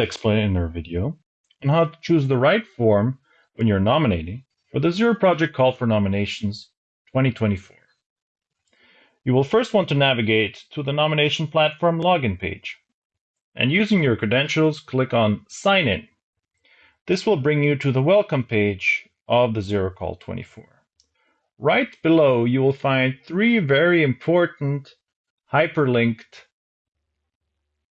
explainer video on how to choose the right form when you're nominating for the Zero Project Call for Nominations 2024. You will first want to navigate to the nomination platform login page. And using your credentials, click on Sign In. This will bring you to the welcome page of the Zero Call 24. Right below, you will find three very important hyperlinked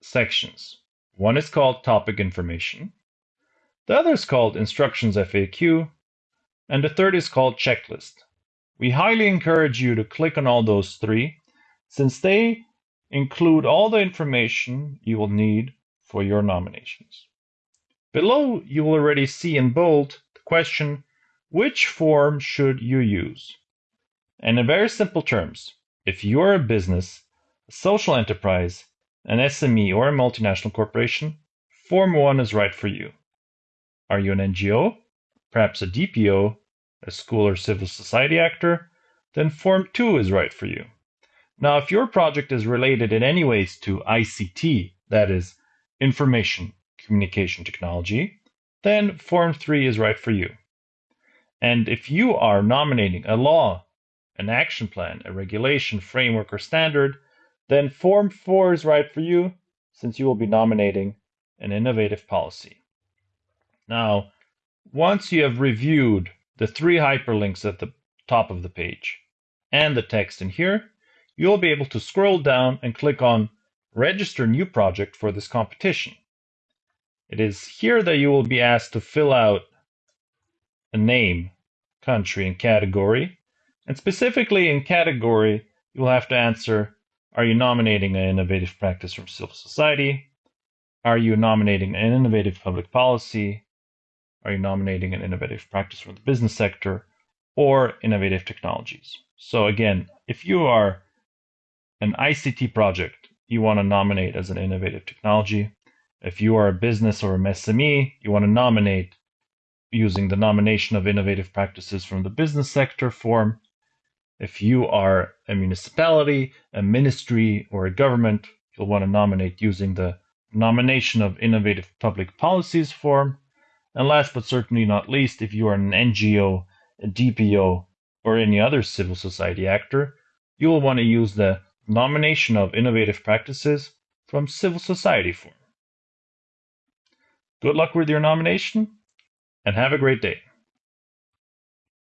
sections. One is called Topic Information, the other is called Instructions FAQ, and the third is called Checklist. We highly encourage you to click on all those three, since they include all the information you will need for your nominations. Below, you will already see in bold the question, which form should you use? And in very simple terms, if you're a business, a social enterprise, an SME, or a multinational corporation, Form 1 is right for you. Are you an NGO, perhaps a DPO, a school or civil society actor? Then Form 2 is right for you. Now, if your project is related in any ways to ICT, that is, information communication technology, then Form 3 is right for you. And if you are nominating a law, an action plan, a regulation, framework, or standard, then Form 4 is right for you since you will be nominating an innovative policy. Now, once you have reviewed the three hyperlinks at the top of the page and the text in here, you'll be able to scroll down and click on Register New Project for this competition. It is here that you will be asked to fill out a name, country, and category. And specifically in category, you will have to answer Are you nominating an innovative practice from civil society? Are you nominating an innovative public policy? Are you nominating an innovative practice from the business sector? Or innovative technologies? So, again, if you are an ICT project, you want to nominate as an innovative technology. If you are a business or an SME, you want to nominate using the nomination of innovative practices from the business sector form. If you are a municipality, a ministry, or a government, you'll want to nominate using the nomination of innovative public policies form. And last but certainly not least, if you are an NGO, a DPO, or any other civil society actor, you will want to use the nomination of innovative practices from civil society form. Good luck with your nomination and have a great day.